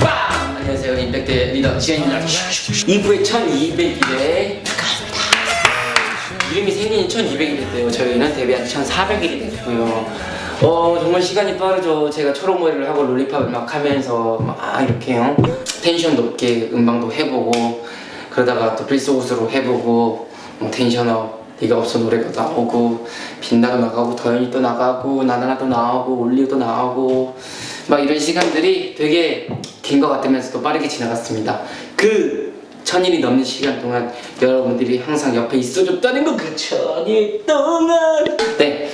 빵! 안녕하세요. 임팩트 리더 지현입니다. 2부의 1200일에 축하합니다. 이름이 생긴 지 1200일이 됐대요. 저희는 데뷔한 지 1400일이 됐고요. 어 정말 시간이 빠르죠. 제가 초록머리를 하고 롤리팝을 막 하면서 막 이렇게 요 텐션 높게 음방도 해보고 그러다가 또 필수옷으로 해보고 뭐 텐션업 네가 없어 노래가 나오고 빛나도 나가고 더연이 또 나가고 나나나도 나오고 올리오도 나오고 막 이런 시간들이 되게 긴 것 같으면서도 빠르게 지나갔습니다. 그 천일이 넘는 시간 동안 여러분들이 항상 옆에 있어줬다는 거 그 천일 동안. 네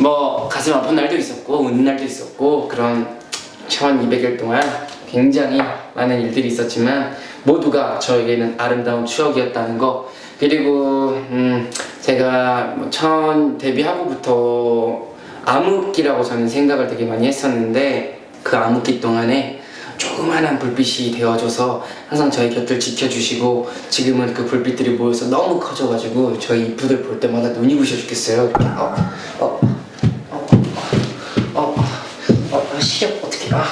뭐 가슴 아픈 날도 있었고 웃는 날도 있었고 그런 1200일 동안 굉장히 많은 일들이 있었지만 모두가 저에게는 아름다운 추억이었다는 거. 그리고 음 제가 뭐 처음 데뷔하고부터 암흑기라고 저는 생각을 되게 많이 했었는데 그 암흑기 동안에 조그만한 불빛이 되어줘서 항상 저희 곁을 지켜주시고 지금은 그 불빛들이 모여서 너무 커져가지고 저희 이프들 볼 때마다 눈이 부셔 죽겠어요. 이렇게. 어, 어, 어, 어, 어, 어, 시력 어떻게 아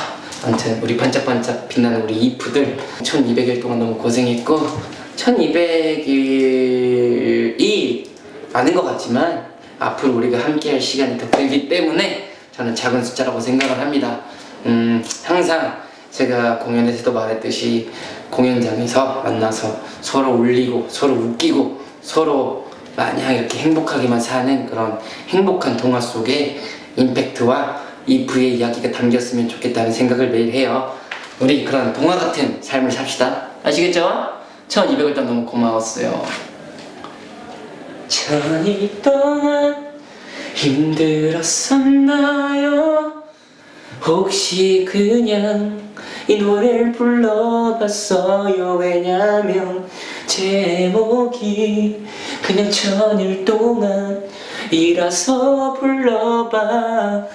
아무튼 우리 반짝반짝 빛나는 우리 이프들 1200일 동안 너무 고생했고 1200일이 많은 것 같지만 앞으로 우리가 함께 할 시간이 더 길기 때문에 저는 작은 숫자라고 생각을 합니다 음, 항상 제가 공연에서도 말했듯이 공연장에서 만나서 서로 울리고 서로 웃기고 서로 마냥 이렇게 행복하게만 사는 그런 행복한 동화 속에 임팩트와 이브의 이야기가 담겼으면 좋겠다는 생각을 매일 해요 우리 그런 동화 같은 삶을 삽시다 아시겠죠? 1200일 동안 너무 고마웠어요 천일 동안 힘들었었나요? 혹시 그냥 이 노래를 불러봤어요 왜냐면 제목이 그냥 천일 동안 이라서 불러봤어요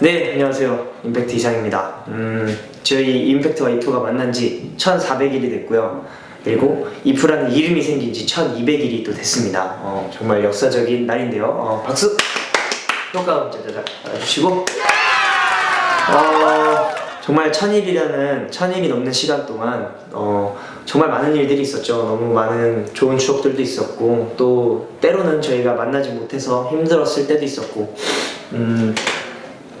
네, 안녕하세요. 임팩트 이상입니다. 음, 저희 임팩트와 이프가 만난 지 1400일이 됐고요. 그리고 이프라는 이름이 생긴 지 1200일이 또 됐습니다. 어, 정말 역사적인 날인데요. 어, 박수! 효과음 짜자자 알아주시고 어, 정말 천일이라는 천일이 넘는 시간 동안 어, 정말 많은 일들이 있었죠. 너무 많은 좋은 추억들도 있었고 또 때로는 저희가 만나지 못해서 힘들었을 때도 있었고 음,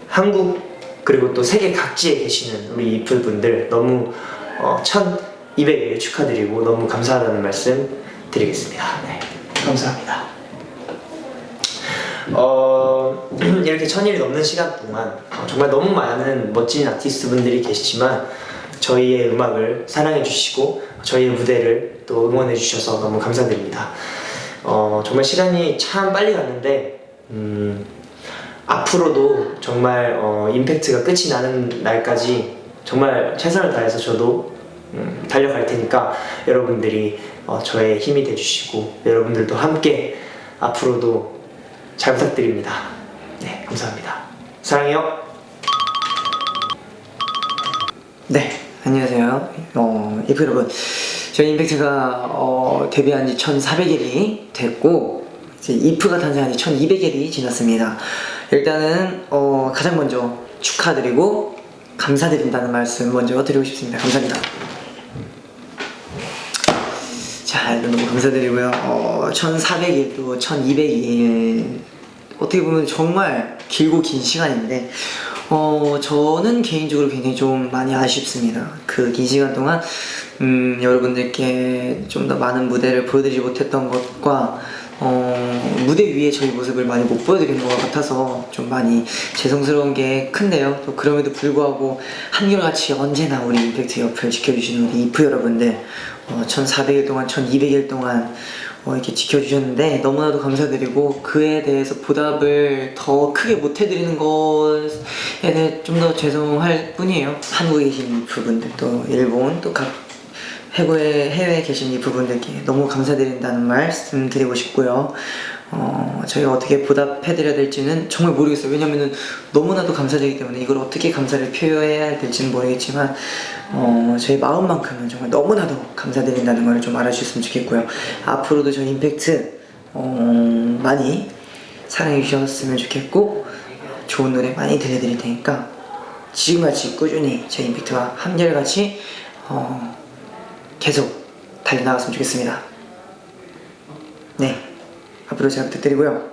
한국 그리고 또 세계 각지에 계시는 우리 이플 분들 너무 어, 1200일 축하드리고 너무 감사하다는 말씀 드리겠습니다. 네, 감사합니다. 어, 이렇게 천일이 넘는 시간 동안 어, 정말 너무 많은 멋진 아티스트 분들이 계시지만 저희의 음악을 사랑해 주시고 저희의 무대를 또 응원해 주셔서 너무 감사드립니다. 어, 정말 시간이 참 빨리 갔는데 음, 앞으로도 정말 어, 임팩트가 끝이 나는 날까지 정말 최선을 다해서 저도 음, 달려갈 테니까 여러분들이 어, 저의 힘이 돼주시고 여러분들도 함께 앞으로도 잘 부탁드립니다. 네, 감사합니다. 사랑해요. 네, 안녕하세요. 어, 이프 여러분. 저희 임팩트가 어, 데뷔한 지 1400일이 됐고, 이제 이프가 탄생한 지 1200일이 지났습니다. 일단은 어, 가장 먼저 축하드리고 감사드린다는 말씀 먼저 드리고 싶습니다. 감사합니다. 자, 일단 너무 감사드리고요. 어, 1400일 또 1200일 어떻게 보면 정말 길고 긴 시간인데 어, 저는 개인적으로 굉장히 좀 많이 아쉽습니다. 그 긴 시간 동안 음, 여러분들께 좀 더 많은 무대를 보여드리지 못했던 것과 어, 무대 위에 저희 모습을 많이 못 보여드린 것 같아서 좀 많이 죄송스러운 게 큰데요. 또 그럼에도 불구하고 한결같이 언제나 우리 임팩트 옆을 지켜주시는 우리 이프 여러분들 어, 1400일 동안, 1200일 동안 어, 이렇게 지켜주셨는데 너무나도 감사드리고 그에 대해서 보답을 더 크게 못해드리는 것에 대해 좀 더 죄송할 뿐이에요. 한국에 계신 이 부분들 또 일본 또 각 해외, 해외에 계신 이 부분들께 너무 감사드린다는 말씀 드리고 싶고요. 어, 저희가 어떻게 보답해드려야 될지는 정말 모르겠어요. 왜냐면은 너무나도 감사드리기 때문에 이걸 어떻게 감사를 표현해야 될지는 모르겠지만 어, 저희 마음만큼은 정말 너무나도 감사드린다는 걸 좀 알아주셨으면 좋겠고요. 앞으로도 저희 임팩트 어, 많이 사랑해 주셨으면 좋겠고 좋은 노래 많이 들려드릴 테니까 지금같이 꾸준히 저희 임팩트와 한결같이 어, 계속 달려나갔으면 좋겠습니다. 네, 앞으로 잘 부탁드리고요.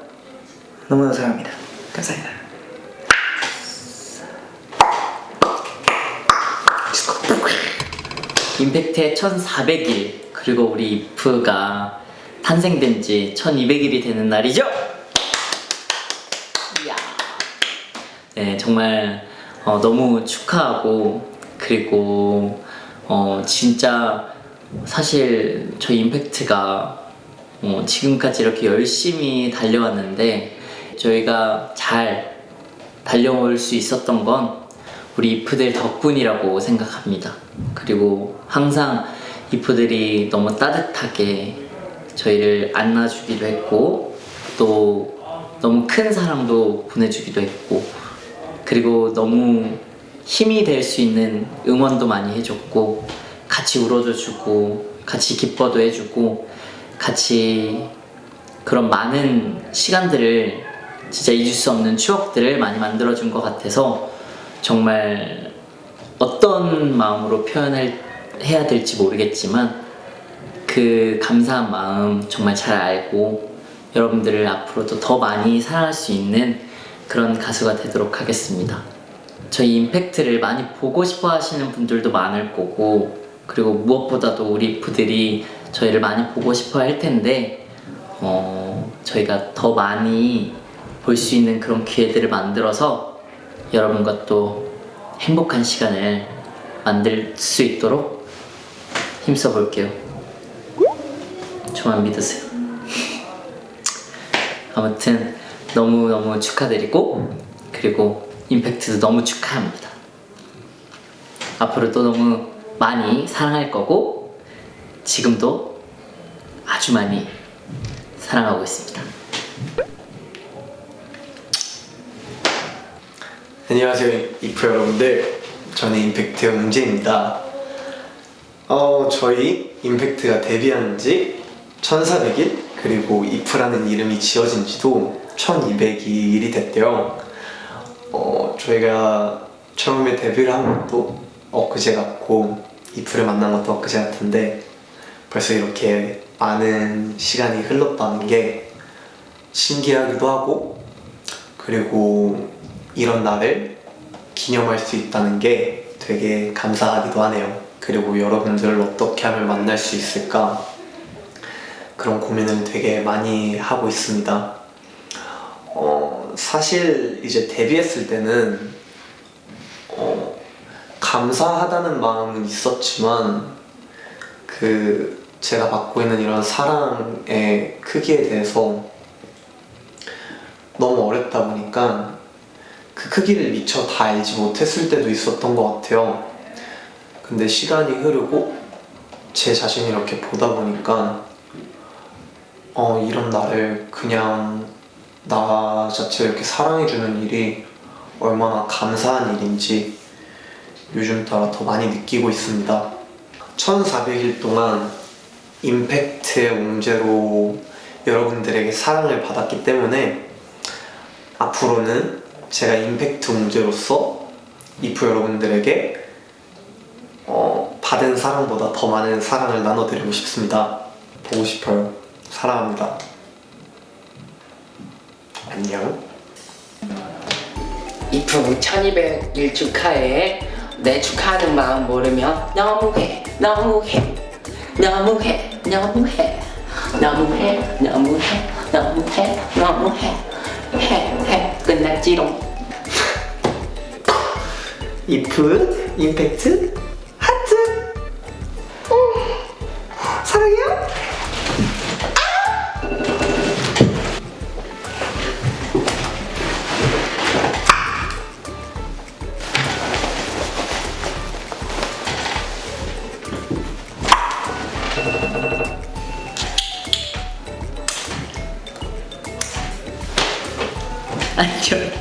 너무너무 사랑합니다. 감사합니다. 임팩트의 1400일 그리고 우리 이프가 탄생된 지 1200일이 되는 날이죠? 이야. 네 정말 어, 너무 축하하고 그리고 어, 진짜 사실 저희 임팩트가 어, 지금까지 이렇게 열심히 달려왔는데 저희가 잘 달려올 수 있었던 건 우리 이프들 덕분이라고 생각합니다. 그리고 항상 이프들이 너무 따뜻하게 저희를 안아주기도 했고 또 너무 큰 사랑도 보내주기도 했고 그리고 너무 힘이 될 수 있는 응원도 많이 해줬고 같이 울어줘 주고 같이 기뻐도 해주고 같이 그런 많은 시간들을 진짜 잊을 수 없는 추억들을 많이 만들어준 것 같아서 정말 어떤 마음으로 표현을 해야 될지 모르겠지만 그 감사한 마음 정말 잘 알고 여러분들을 앞으로도 더 많이 사랑할 수 있는 그런 가수가 되도록 하겠습니다. 저희 임팩트를 많이 보고 싶어 하시는 분들도 많을 거고 그리고 무엇보다도 우리 부들이 저희를 많이 보고 싶어 할 텐데 어, 저희가 더 많이 볼 수 있는 그런 기회들을 만들어서 여러분과 또 행복한 시간을 만들 수 있도록 힘써 볼게요. 저만 믿으세요. 아무튼 너무너무 축하드리고 그리고 임팩트도 너무 축하합니다. 앞으로도 너무 많이 사랑할 거고 지금도 아주 많이 사랑하고 있습니다. 안녕하세요 이프 여러분들. 저는 임팩트 영재입니다. 어 저희 임팩트가 데뷔한 지 1400일? 그리고 이프라는 이름이 지어진 지도 1200일이 됐대요. 어 저희가 처음에 데뷔를 한 것도 엊그제 같고 이프를 만난 것도 엊그제 같은데 벌써 이렇게 많은 시간이 흘렀다는 게 신기하기도 하고 그리고 이런 날을 기념할 수 있다는 게 되게 감사하기도 하네요. 그리고 여러분들을 어떻게 하면 만날 수 있을까 그런 고민을 되게 많이 하고 있습니다. 어, 사실 이제 데뷔했을 때는 어, 감사하다는 마음은 있었지만 그 제가 받고 있는 이런 사랑의 크기에 대해서 너무 어렵다 보니까 그 크기를 미처 다 알지 못했을 때도 있었던 것 같아요. 근데 시간이 흐르고 제 자신이 이렇게 보다 보니까 어, 이런 나를 그냥 나 자체를 이렇게 사랑해주는 일이 얼마나 감사한 일인지 요즘 따라 더 많이 느끼고 있습니다. 1400일 동안 임팩트의 옹제로 여러분들에게 사랑을 받았기 때문에 앞으로는 제가 임팩트 옹제로서 이프 여러분들에게 어, 받은 사랑보다 더 많은 사랑을 나눠드리고 싶습니다. 보고 싶어요. 사랑합니다. 안녕. 이프 1200일 축하해 내 축하하는 마음 모르면 너무해 너무해 너무해 너무해 너무해 너무해 너무해 너무해. 해해 끝났지롱. 이프 임팩트 Enjoy.